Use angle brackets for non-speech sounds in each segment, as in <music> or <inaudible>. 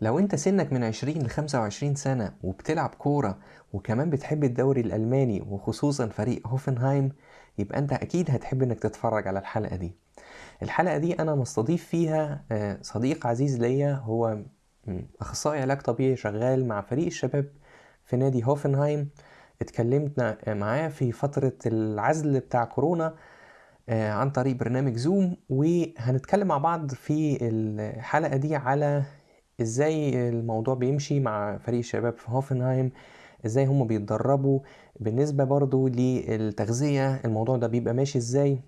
لو انت سنك من 20 ل 25 سنة وبتلعب كورة وكمان بتحب الدوري الألماني وخصوصا فريق هوفنهايم يبقى انت أكيد هتحب انك تتفرج على الحلقة دي. الحلقة دي أنا مستضيف فيها آه، صديق عزيز ليا هو أخصائي علاج طبيعي شغال مع فريق الشباب في نادي هوفنهايم. اتكلمنا معاه في فترة العزل بتاع كورونا آه، عن طريق برنامج زوم وهنتكلم مع بعض في الحلقة دي على إزاي الموضوع بيمشي مع فريق الشباب في هوفنهايم إزاي هم بيتدربوا بالنسبة برضو للتغذية الموضوع ده بيبقى ماشي إزاي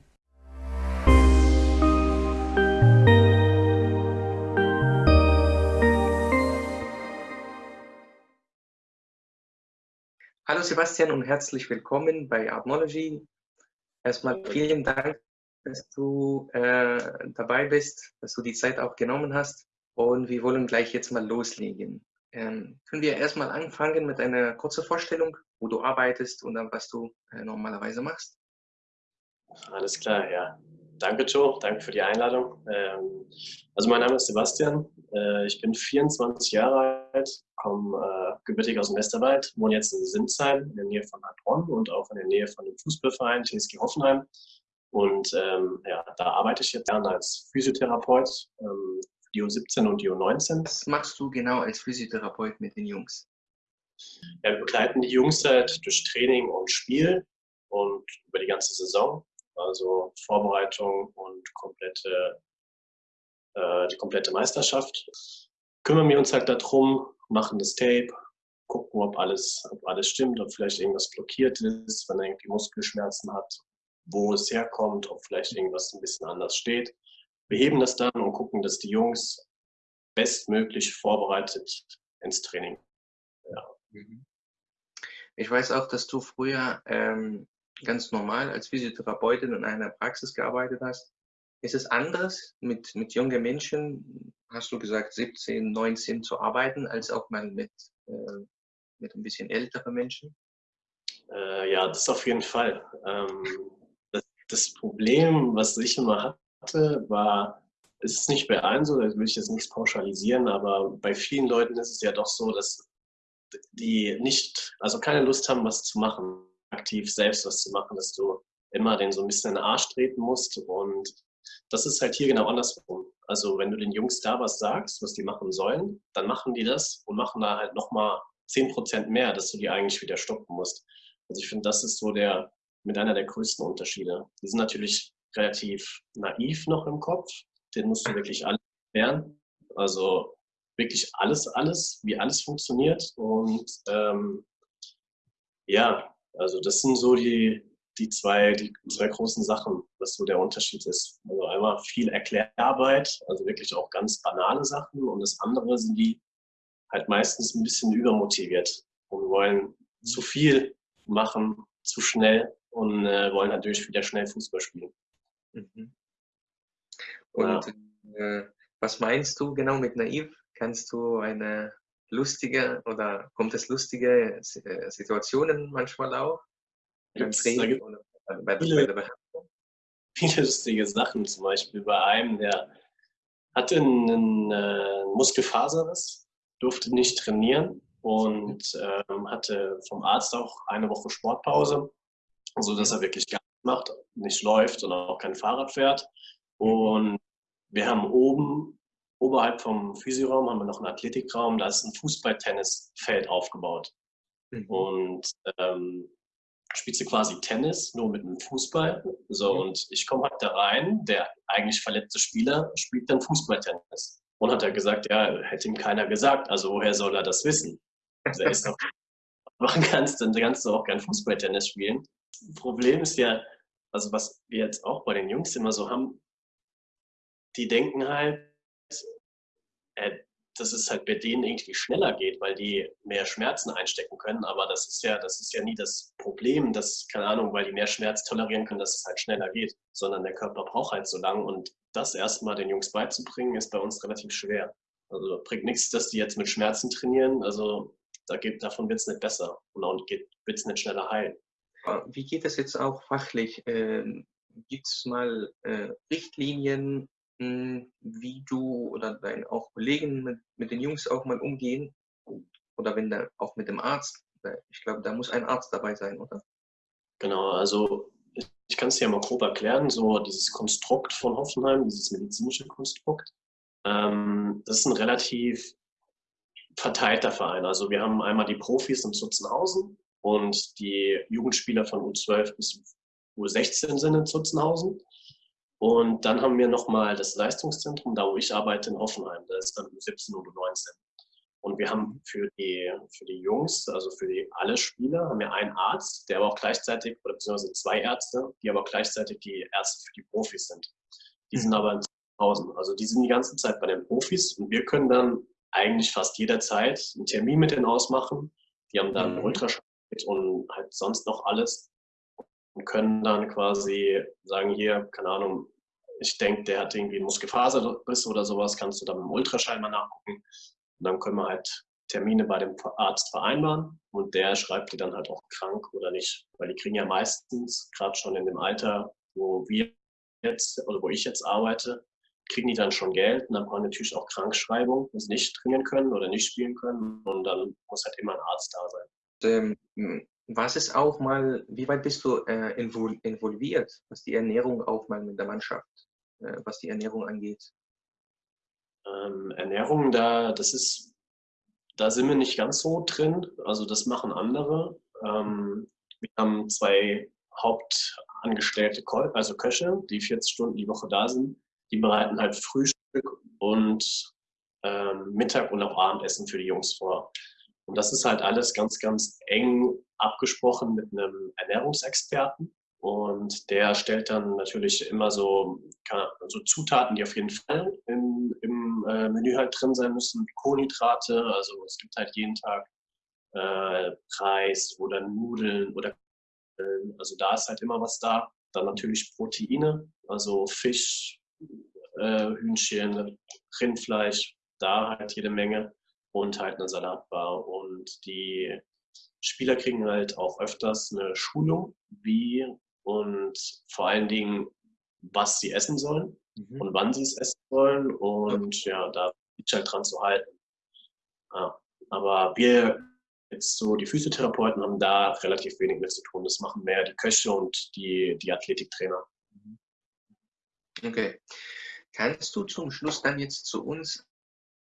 Hallo Sebastian und herzlich willkommen bei Artnology. Erstmal vielen Dank, dass du äh, dabei bist, dass du die Zeit auch genommen hast. Und wir wollen gleich jetzt mal loslegen. Ähm, können wir erstmal anfangen mit einer kurzen Vorstellung, wo du arbeitest und dann was du äh, normalerweise machst? Alles klar, ja. Danke, Joe. Danke für die Einladung. Ähm, also mein Name ist Sebastian. Äh, ich bin 24 Jahre alt, komme äh, gebürtig aus dem Westerwald, wohne jetzt in Sinsheim in der Nähe von Heilbronn und auch in der Nähe von dem Fußballverein TSG Hoffenheim. Und ähm, ja, da arbeite ich jetzt gerne als Physiotherapeut ähm, die U17 und die U19. Was machst du genau als Physiotherapeut mit den Jungs? Ja, wir begleiten die Jungs halt durch Training und Spiel und über die ganze Saison. Also Vorbereitung und komplette, äh, die komplette Meisterschaft. Kümmern wir uns halt darum, machen das Tape, gucken, ob alles, ob alles stimmt, ob vielleicht irgendwas blockiert ist, wenn er irgendwie Muskelschmerzen hat, wo es herkommt, ob vielleicht irgendwas ein bisschen anders steht. Wir heben das dann und gucken, dass die Jungs bestmöglich vorbereitet ins Training. Ja. Mhm. Ich weiß auch, dass du früher ähm, ganz normal als Physiotherapeutin in einer Praxis gearbeitet hast. Ist es anders, mit, mit jungen Menschen, hast du gesagt, 17, 19 zu arbeiten, als auch mal mit, äh, mit ein bisschen älteren Menschen? Äh, ja, das auf jeden Fall. Ähm, das, das, Problem, was ich immer war, es ist nicht bei allen so, da will ich jetzt nichts pauschalisieren, aber bei vielen Leuten ist es ja doch so, dass die nicht, also keine Lust haben, was zu machen, aktiv selbst was zu machen, dass du immer den so ein bisschen in den Arsch treten musst und das ist halt hier genau andersrum. Also wenn du den Jungs da was sagst, was die machen sollen, dann machen die das und machen da halt nochmal 10% mehr, dass du die eigentlich wieder stoppen musst. Also ich finde, das ist so der, mit einer der größten Unterschiede. Die sind natürlich relativ naiv noch im Kopf. Den musst du wirklich alles lernen. Also wirklich alles, alles, wie alles funktioniert. Und ähm, ja, also das sind so die, die, zwei, die zwei großen Sachen, was so der Unterschied ist. Also einmal viel Erklärarbeit, also wirklich auch ganz banale Sachen. Und das andere sind die halt meistens ein bisschen übermotiviert und wollen zu viel machen, zu schnell und äh, wollen natürlich wieder schnell Fußball spielen. Mhm. Und ja. äh, was meinst du genau mit naiv? Kannst du eine lustige oder kommt es lustige Situationen manchmal auch? Beim Training oder bei, bei, viele, der Behandlung? Viele lustige Sachen, zum Beispiel bei einem, der hatte einen äh, Muskelfaserriss, durfte nicht trainieren und ähm, hatte vom Arzt auch eine Woche Sportpause, sodass er wirklich gar macht, nicht läuft und auch kein Fahrrad fährt. Und wir haben oben, oberhalb vom Physioraum, haben wir noch einen Athletikraum, da ist ein Fußball-Tennisfeld aufgebaut. Mhm. Und ähm, spielst du quasi Tennis, nur mit einem Fußball. So, mhm. und ich komme halt da rein, der eigentlich verletzte Spieler spielt dann Fußballtennis. Und hat er gesagt, ja, hätte ihm keiner gesagt, also woher soll er das wissen? Also er ist <laughs> doch, machen kannst, dann kannst du auch kein Fußballtennis spielen. Problem ist ja, also was wir jetzt auch bei den Jungs immer so haben, die denken halt, äh, dass es halt bei denen irgendwie schneller geht, weil die mehr Schmerzen einstecken können. Aber das ist ja, das ist ja nie das Problem, dass, keine Ahnung, weil die mehr Schmerz tolerieren können, dass es halt schneller geht, sondern der Körper braucht halt so lang. Und das erstmal den Jungs beizubringen, ist bei uns relativ schwer. Also bringt nichts, dass die jetzt mit Schmerzen trainieren. Also da geht, davon wird es nicht besser und auch wird es nicht schneller heilen. Wie geht es jetzt auch fachlich? Ähm, Gibt es mal äh, Richtlinien hm, wie du oder deine auch Kollegen mit, mit den Jungs auch mal umgehen? Oder wenn da auch mit dem Arzt, ich glaube, da muss ein Arzt dabei sein, oder? Genau, also ich, kann es dir mal grob erklären, so dieses Konstrukt von Hoffenheim, dieses medizinische Konstrukt, ähm, das ist ein relativ verteilter Verein. Also wir haben einmal die Profis in Zutzenhausen und die Jugendspieler von U12 bis U16 sind in Zutzenhausen. Und dann haben wir nochmal das Leistungszentrum, da wo ich arbeite, in Hoffenheim. Da ist dann U17 und U19. Und wir haben für die, für die Jungs, also für die alle Spieler, haben wir einen Arzt, der aber auch gleichzeitig, oder beziehungsweise zwei Ärzte, die aber gleichzeitig die Ärzte für die Profis sind. Die sind aber in Zutzenhausen. Also die sind die ganze Zeit bei den Profis und wir können dann eigentlich fast jederzeit einen Termin mit denen ausmachen. Die haben dann mhm. Ultraschall und halt sonst noch alles und können dann quasi sagen, hier, keine Ahnung, ich denke, der hat irgendwie einen Muskelfaserriss oder sowas, kannst du dann dem Ultraschall mal nachgucken. Und dann können wir halt Termine bei dem Arzt vereinbaren und der schreibt dir dann halt auch krank oder nicht. Weil die kriegen ja meistens, gerade schon in dem Alter, wo wir jetzt oder wo ich jetzt arbeite, kriegen die dann schon Geld und dann brauchen natürlich auch Krankschreibung, wenn sie nicht trainieren können oder nicht spielen können und dann muss halt immer ein Arzt da sein. Ähm, was ist auch mal, wie weit bist du äh, involviert, was die Ernährung auch mal mit der Mannschaft, äh, was die Ernährung angeht? Ähm, Ernährung, da, das ist, da sind wir nicht ganz so drin. Also das machen andere. Ähm, wir haben zwei Hauptangestellte, also Köche, die 40 Stunden die Woche da sind die bereiten halt Frühstück und ähm, Mittag und auch Abendessen für die Jungs vor. Und das ist halt alles ganz, ganz eng abgesprochen mit einem Ernährungsexperten. Und der stellt dann natürlich immer so, so Zutaten, die auf jeden Fall im, im äh, Menü halt drin sein müssen, wie Kohlenhydrate. Also es gibt halt jeden Tag äh, Reis oder Nudeln oder äh, also da ist halt immer was da. Dann natürlich Proteine, also Fisch, äh, Hühnchen, Rindfleisch, da halt jede Menge und halt eine Salatbar. Und die Spieler kriegen halt auch öfters eine Schulung, wie und vor allen Dingen, was sie essen sollen mhm. und wann sie es essen sollen. Und ja, da ist halt dran zu halten. Ja, aber wir jetzt so, die Physiotherapeuten haben da relativ wenig mit zu tun. Das machen mehr die Köche und die, die Athletiktrainer. Okay. Kannst du zum Schluss dann jetzt zu uns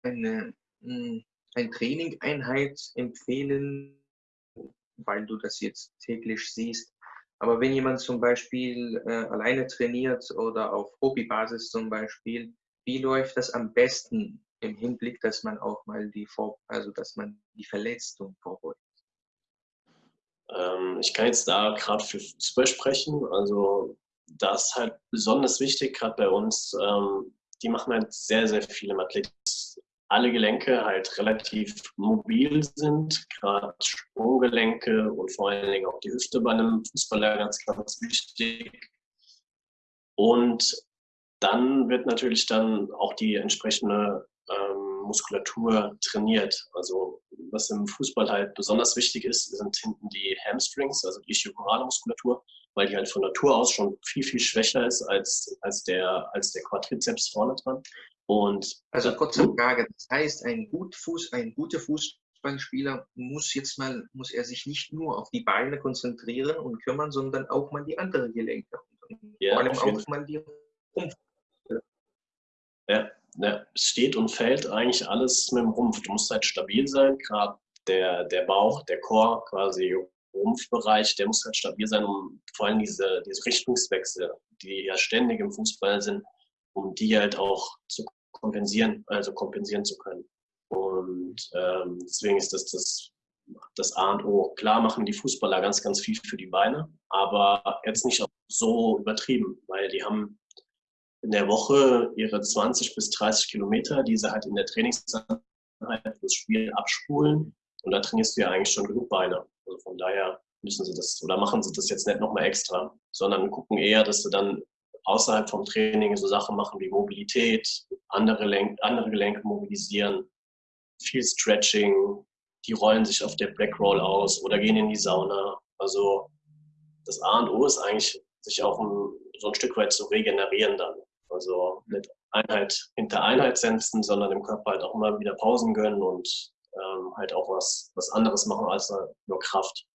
eine, eine Trainingeinheit empfehlen, weil du das jetzt täglich siehst? Aber wenn jemand zum Beispiel äh, alleine trainiert oder auf Hobbybasis zum Beispiel, wie läuft das am besten im Hinblick, dass man auch mal die Vor also dass man die Verletzung vorbeugt? Ähm, ich kann jetzt da gerade für Fußball sprechen. Also das ist halt besonders wichtig, gerade bei uns. Ähm, die machen halt sehr, sehr viele Athleten. Alle Gelenke halt relativ mobil sind, gerade Sprunggelenke und vor allen Dingen auch die Hüfte bei einem Fußballer ganz, ganz wichtig. Und dann wird natürlich dann auch die entsprechende ähm, Muskulatur trainiert. Also was im Fußball halt besonders wichtig ist, sind hinten die Hamstrings, also die ischiorale Muskulatur weil die halt von Natur aus schon viel, viel schwächer ist als, als, der, als der Quadrizeps vorne dran. Und also kurze Frage, das heißt, ein, gut Fuß, ein guter Fußballspieler muss jetzt mal, muss er sich nicht nur auf die Beine konzentrieren und kümmern, sondern auch mal die anderen Gelenke. Ja, vor allem auch mal die Rumpf. Ja, ja, es steht und fällt eigentlich alles mit dem Rumpf. Du musst halt stabil sein, gerade der, der Bauch, der Chor quasi Rumpfbereich, der muss halt stabil sein, um vor allem diese, diese Richtungswechsel, die ja ständig im Fußball sind, um die halt auch zu kompensieren, also kompensieren zu können. Und ähm, deswegen ist das, das das A und O. Klar machen die Fußballer ganz, ganz viel für die Beine, aber jetzt nicht so übertrieben, weil die haben in der Woche ihre 20 bis 30 Kilometer, die sie halt in der Trainingszeit das Spiel abspulen. Und da trainierst du ja eigentlich schon genug Beine. Also von daher müssen sie das oder machen sie das jetzt nicht nochmal extra, sondern gucken eher, dass sie dann außerhalb vom Training so Sachen machen wie Mobilität, andere, Lenk andere Gelenke mobilisieren, viel Stretching, die rollen sich auf der Black Roll aus oder gehen in die Sauna. Also das A und O ist eigentlich, sich auch ein, so ein Stück weit zu regenerieren dann. Also nicht Einheit hinter Einheit setzen, sondern dem Körper halt auch mal wieder Pausen gönnen und ähm, halt auch was, was anderes machen als nur Kraft.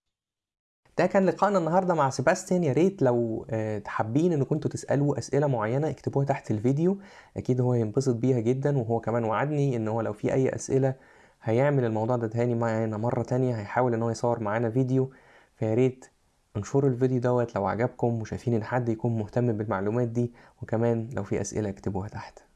ده كان لقائنا النهارده مع سيباستيان. يا ريت لو آه، حابين ان كنتوا تسألوا أسئلة معينة اكتبوها تحت الفيديو. أكيد هو هينبسط بيها جدا وهو كمان وعدني إن هو لو في أي أسئلة هيعمل الموضوع ده تاني معانا مرة تانية هيحاول إن هو يصور معانا فيديو. فيا ريت انشروا الفيديو دوت لو عجبكم وشايفين إن حد يكون مهتم بالمعلومات دي وكمان لو في أسئلة اكتبوها تحت.